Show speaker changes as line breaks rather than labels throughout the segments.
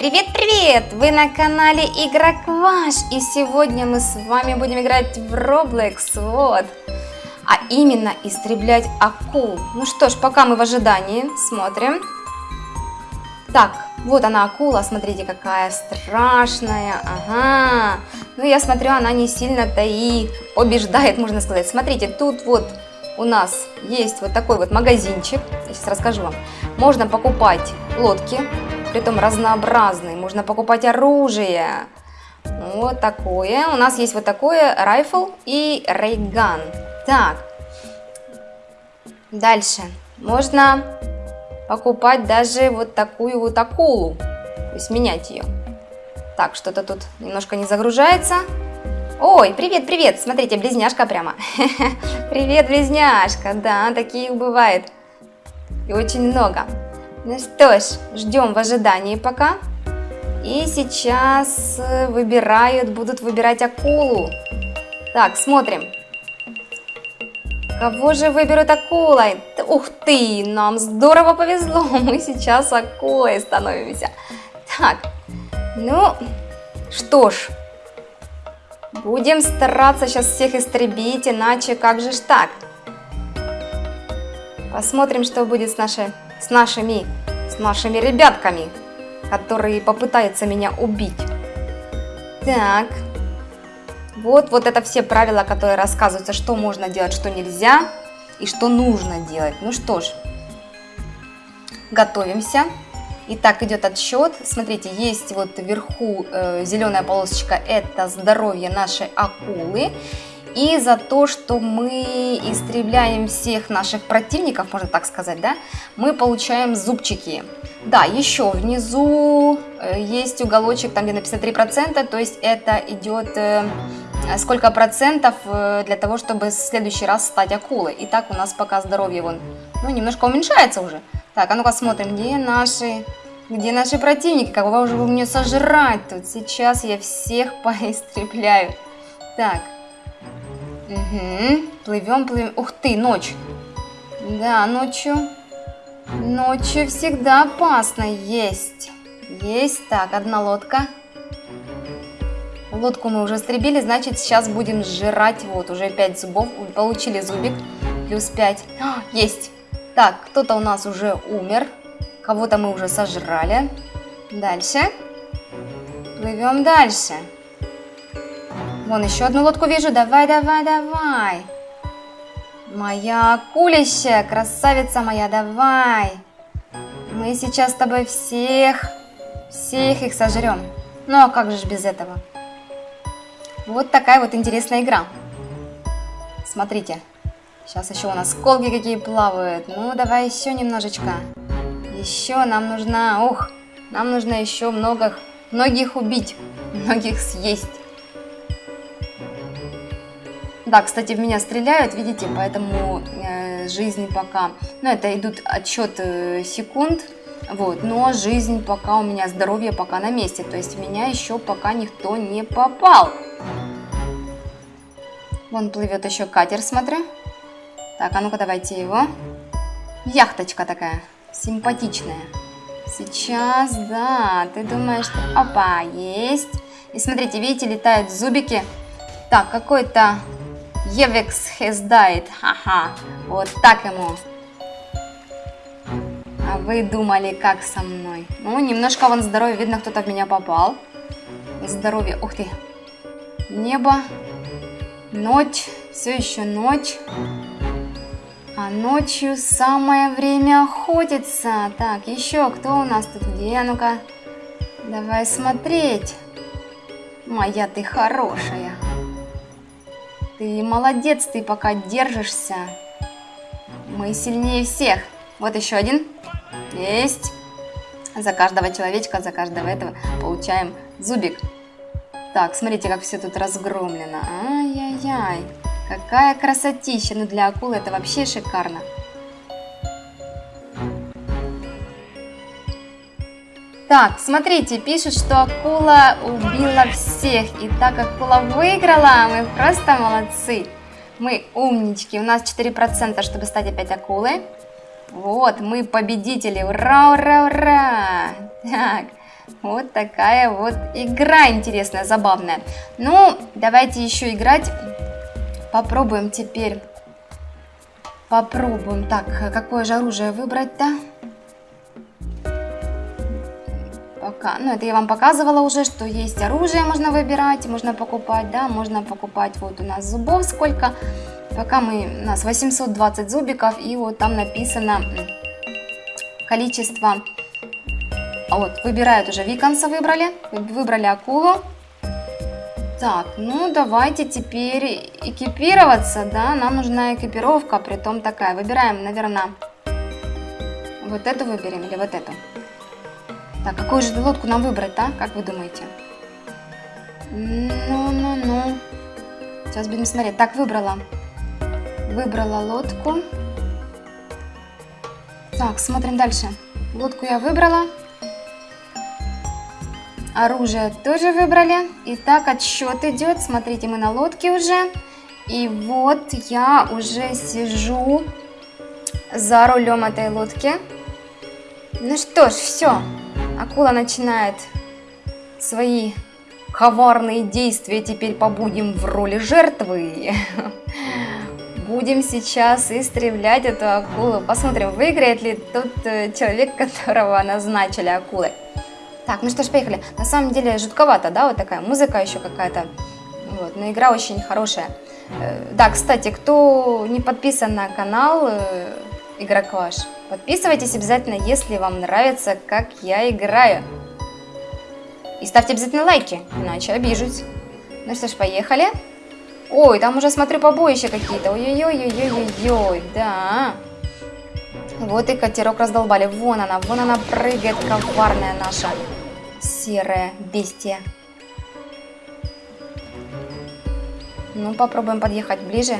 Привет-привет! Вы на канале Игрокваш, и сегодня мы с вами будем играть в Roblox, вот. А именно истреблять акул. Ну что ж, пока мы в ожидании, смотрим. Так, вот она акула, смотрите, какая страшная, ага. Ну я смотрю, она не сильно-то и побеждает, можно сказать. Смотрите, тут вот у нас есть вот такой вот магазинчик, я сейчас расскажу вам. Можно покупать лодки, притом разнообразные. Можно покупать оружие. Вот такое. У нас есть вот такое райфл и рейган. Так. Дальше. Можно покупать даже вот такую вот акулу. То есть менять ее. Так, что-то тут немножко не загружается. Ой, привет, привет, смотрите, близняшка прямо. Привет, близняшка, да, таких бывает. И очень много. Ну что ж, ждем в ожидании пока. И сейчас э, выбирают, будут выбирать акулу. Так, смотрим. Кого же выберут акулой? Ух ты, нам здорово повезло, мы сейчас акулой становимся. Так, ну, что ж, будем стараться сейчас всех истребить, иначе как же ж так? Посмотрим, что будет с нашей с нашими, с нашими ребятками, которые попытаются меня убить. Так, вот, вот это все правила, которые рассказываются, что можно делать, что нельзя и что нужно делать. Ну что ж, готовимся. Итак, идет отсчет. Смотрите, есть вот вверху э, зеленая полосочка, это здоровье нашей акулы и за то, что мы истребляем всех наших противников, можно так сказать, да, мы получаем зубчики. Да, еще внизу э, есть уголочек, там где написано 3%, то есть это идет э, сколько процентов э, для того, чтобы в следующий раз стать акулой. И так у нас пока здоровье вон, ну, немножко уменьшается уже. Так, а ну-ка смотрим, где наши, где наши противники, кого же вы мне сожрать тут? Сейчас я всех поистребляю. Так, Угу. Плывем, плывем. Ух ты, ночь. Да, ночью. Ночью всегда опасно. Есть. Есть. Так, одна лодка. Лодку мы уже стребили, значит, сейчас будем сжирать. Вот, уже 5 зубов. Получили зубик. Плюс 5. А, есть. Так, кто-то у нас уже умер. Кого-то мы уже сожрали. Дальше. Плывем дальше. Вон еще одну лодку вижу. Давай, давай, давай. Моя акулища, красавица моя, давай. Мы сейчас с тобой всех, всех их сожрем. Ну а как же без этого? Вот такая вот интересная игра. Смотрите. Сейчас еще у нас колги какие плавают. Ну, давай еще немножечко. Еще нам нужно... Ух, нам нужно еще много, многих убить, многих съесть. Да, кстати, в меня стреляют, видите, поэтому э, жизнь пока... Ну, это идут отчет э, секунд, вот, но жизнь пока у меня, здоровье пока на месте. То есть меня еще пока никто не попал. Вон плывет еще катер, смотрю. Так, а ну-ка давайте его. Яхточка такая, симпатичная. Сейчас, да, ты думаешь, что... Опа, есть. И смотрите, видите, летают зубики. Так, какой-то Евекс has died. Ага, вот так ему. А вы думали, как со мной? Ну, немножко вон здоровье. Видно, кто-то в меня попал. Здоровье. Ух ты. Небо. Ночь. Все еще ночь. А ночью самое время охотиться. Так, еще кто у нас тут? Где? Ну-ка. Давай смотреть. Моя ты хорошая. Ты молодец, ты пока держишься. Мы сильнее всех. Вот еще один. Есть. За каждого человечка, за каждого этого получаем зубик. Так, смотрите, как все тут разгромлено. Ай-яй-яй. Какая красотища. Ну, для акулы это вообще шикарно. Так, смотрите, пишут, что акула убила всех. И так как акула выиграла, мы просто молодцы. Мы умнички. У нас 4%, чтобы стать опять акулой. Вот, мы победители. Ура, ура, ура. Так, Вот такая вот игра интересная, забавная. Ну, давайте еще играть. Попробуем теперь. Попробуем. Так, какое же оружие выбрать-то? Ну, это я вам показывала уже, что есть оружие, можно выбирать, можно покупать, да, можно покупать. Вот у нас зубов сколько. Пока мы, у нас 820 зубиков, и вот там написано количество а вот, выбирают уже Виконса выбрали. Выбрали акулу. Так, ну давайте теперь экипироваться, да, нам нужна экипировка, при том такая. Выбираем, наверное, вот эту выберем или вот эту. Так, какую же лодку нам выбрать, да, как вы думаете? Ну-ну-ну. Сейчас будем смотреть. Так, выбрала. Выбрала лодку. Так, смотрим дальше. Лодку я выбрала. Оружие тоже выбрали. Итак, отсчет идет. Смотрите, мы на лодке уже. И вот я уже сижу за рулем этой лодки. Ну что ж, все. Акула начинает свои коварные действия. Теперь побудем в роли жертвы. Будем сейчас истреблять эту акулу. Посмотрим, выиграет ли тот э, человек, которого назначили акулой. Так, ну что ж, поехали. На самом деле жутковато, да, вот такая музыка еще какая-то. Вот, но игра очень хорошая. Э, да, кстати, кто не подписан на канал э, Игрок Ваш, подписывайтесь обязательно, если вам нравится, как я играю. И ставьте обязательно лайки, иначе обижусь. Ну что ж, поехали. Ой, там уже смотрю побоища какие-то. Ой-ой-ой-ой-ой-ой, да. Вот и катерок раздолбали. Вон она, вон она прыгает, коварная наша серая бестия. Ну, попробуем подъехать ближе.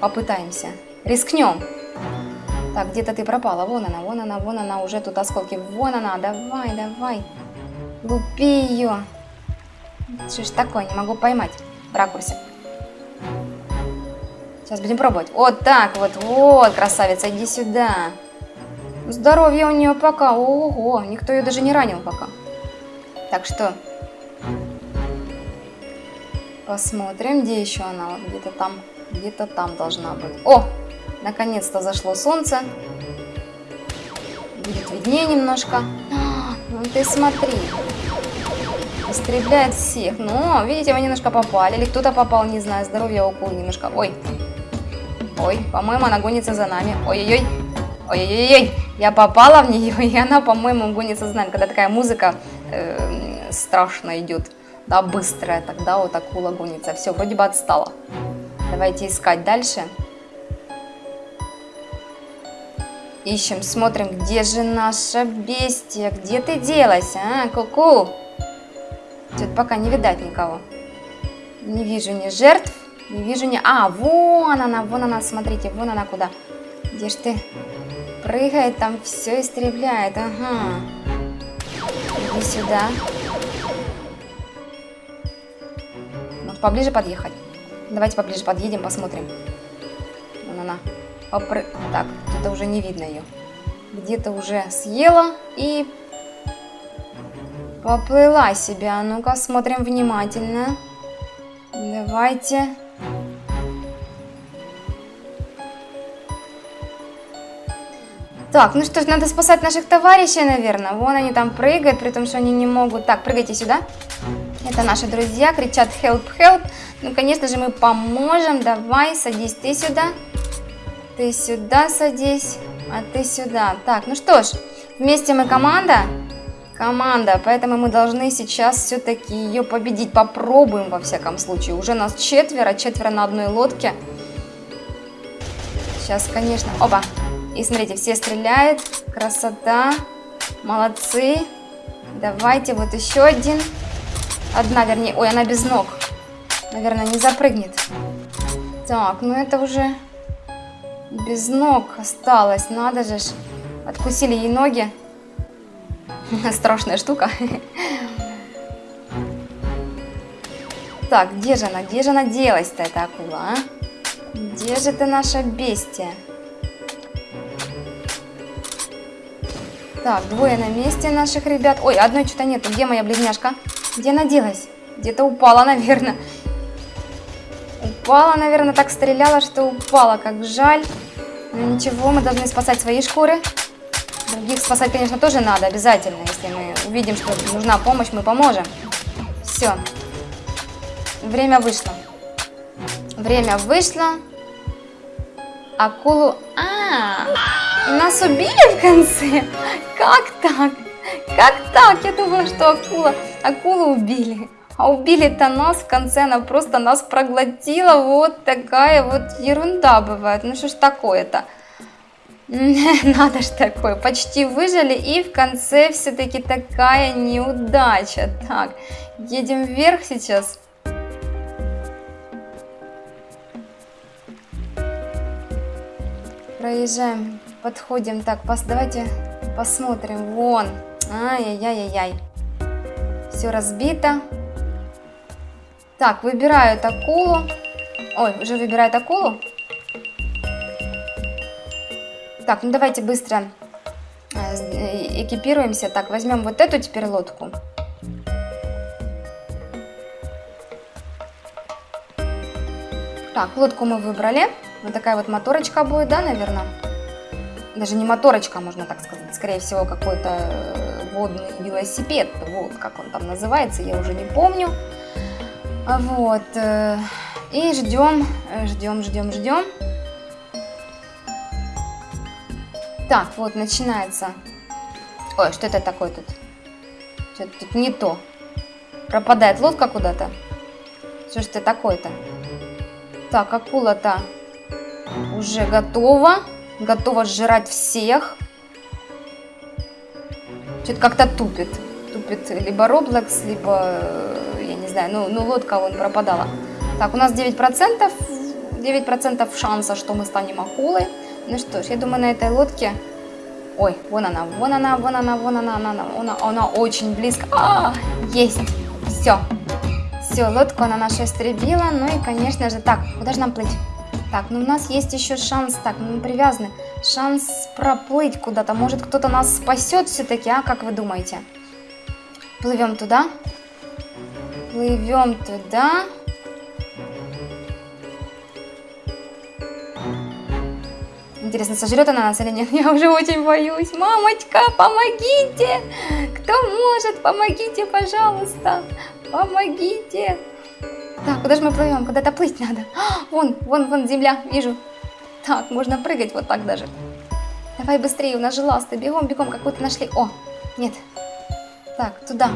Попытаемся. Рискнем. Так, где-то ты пропала. Вон она, вон она, вон она. Уже тут осколки. Вон она. Давай, давай. Лупи ее. Что ж такое? Не могу поймать в ракурсе. Сейчас будем пробовать. Вот так вот, вот, красавица, иди сюда. Здоровье у нее пока, ого, никто ее даже не ранил пока. Так что, посмотрим, где еще она, где-то там, где-то там должна быть. О, наконец-то зашло солнце. Будет виднее немножко. Ну ты смотри. Истребляет всех. Но, видите, мы немножко попали. Или кто-то попал, не знаю. Здоровье укол немножко. Ой, Ой, по-моему, она гонится за нами. Ой-ой-ой. Ой-ой-ой. Я попала в нее, и она, по-моему, гонится за нами. Когда такая музыка э, страшно идет. Да, быстрая. Тогда вот акула гонится. Все, вроде бы отстала. Давайте искать дальше. Ищем, смотрим, где же наша бестия? Где ты делась, а? Ку-ку. Тут пока не видать никого. Не вижу ни жертв, не вижу не... А, вон она, вон она, смотрите, вон она куда. Где ж ты? Прыгает там, все истребляет, ага. Иди сюда. Ну, поближе подъехать. Давайте поближе подъедем, посмотрим. Вон она. Попры... Так, где-то уже не видно ее. Где-то уже съела и поплыла себя. Ну-ка, смотрим внимательно. Давайте. Так, ну что ж, надо спасать наших товарищей, наверное. Вон они там прыгают, при том, что они не могут. Так, прыгайте сюда. Это наши друзья, кричат help, help. Ну, конечно же, мы поможем. Давай, садись ты сюда. Ты сюда садись, а ты сюда. Так, ну что ж, вместе мы команда. Команда, поэтому мы должны сейчас все-таки ее победить. Попробуем, во всяком случае. Уже нас четверо, четверо на одной лодке. Сейчас, конечно... Оба! И смотрите, все стреляют. Красота. Молодцы. Давайте вот еще один. Одна, вернее. Ой, она без ног. Наверное, не запрыгнет. Так, ну это уже без ног осталось. Надо же. Откусили ей ноги. Страшная штука. Так, где же она? Где же она делась-то, эта акула, а? Где же ты наша бестия? Так, двое на месте наших ребят. Ой, одной что-то нету. Где моя близняшка? Где она делась? Где-то упала, наверное. Упала, наверное, так стреляла, что упала. Как жаль. Но ничего, мы должны спасать свои шкуры. Других спасать, конечно, тоже надо, обязательно. Если мы увидим, что нужна помощь, мы поможем. Все. Время вышло. Время вышло. Акулу... А, -а, -а нас убили в конце? Как так? Как так? Я думала, что акула... Акулу убили. А убили-то нас в конце, она просто нас проглотила. Вот такая вот ерунда бывает. Ну что ж такое-то? Надо ж такое. Почти выжили и в конце все-таки такая неудача. Так, едем вверх сейчас. Проезжаем, подходим. Так, пос, давайте посмотрим. Вон. Ай-яй-яй-яй. Все разбито. Так, выбирают акулу. Ой, уже выбирает акулу. Так, ну давайте быстро э, экипируемся. Так, возьмем вот эту теперь лодку. Так, лодку мы выбрали. Вот такая вот моторочка будет, да, наверное? Даже не моторочка, можно так сказать. Скорее всего, какой-то э, водный велосипед. Вот, как он там называется, я уже не помню. Вот. Э, и ждем, ждем, ждем, ждем. Так, вот начинается. Ой, что это такое тут? Что-то тут не то. Пропадает лодка куда-то. Что ж это такое-то? Так, акула-то уже готова. Готова сжирать всех. Что-то как-то тупит. Тупит либо Roblox, либо, э, знаю, ну, ну лодка вон пропадала. Так, у нас 9%. 9% шанса, что мы станем акулой. Ну что ж, я думаю, на этой лодке... Ой, вон она, вон она, вон она, вон она, она, она, она, она очень близко. А, есть, все. Все, лодку она нашу истребила. Ну и, конечно же, так, куда же нам плыть? Так, ну у нас есть еще шанс, так, ну мы привязаны. Шанс проплыть куда-то. Может, кто-то нас спасет все-таки, а? Как вы думаете? Плывем туда. Плывем туда. Интересно, сожрет она нас или нет? Я уже очень боюсь. Мамочка, помогите! Кто может, помогите, пожалуйста. Помогите. Так, куда же мы плывем? Куда-то плыть надо. А, вон, вон, вон земля, вижу. Так, можно прыгать вот так даже. Давай быстрее, у нас же ласты. Бегом, бегом, какую-то нашли. О, нет. Так, туда.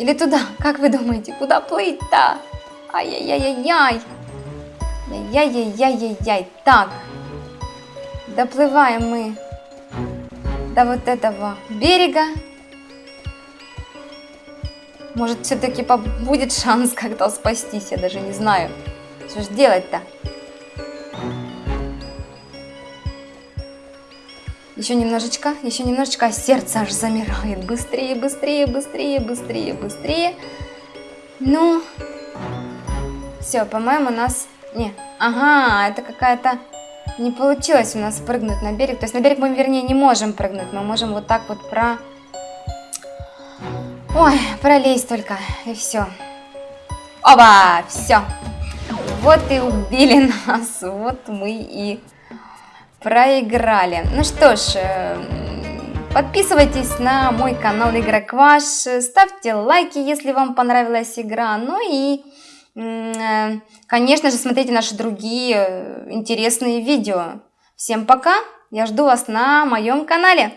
Или туда, как вы думаете? Куда плыть-то? Ай-яй-яй-яй-яй. Яй-яй-яй-яй-яй. Так, Доплываем мы до вот этого берега. Может, все-таки будет шанс как-то спастись, я даже не знаю. Что ж делать-то? Еще немножечко, еще немножечко, а сердце аж замирает. Быстрее, быстрее, быстрее, быстрее, быстрее. Ну, все, по-моему, у нас... Не, ага, это какая-то не получилось у нас прыгнуть на берег. То есть на берег мы, вернее, не можем прыгнуть. Мы можем вот так вот про... Ой, пролезть только, и все. Оба, все. Вот и убили нас. Вот мы и проиграли. Ну что ж, э, подписывайтесь на мой канал Игрок Ваш. Ставьте лайки, если вам понравилась игра. Ну и Э, конечно же, смотрите наши другие э, интересные видео. Всем пока! Я жду вас на моем канале.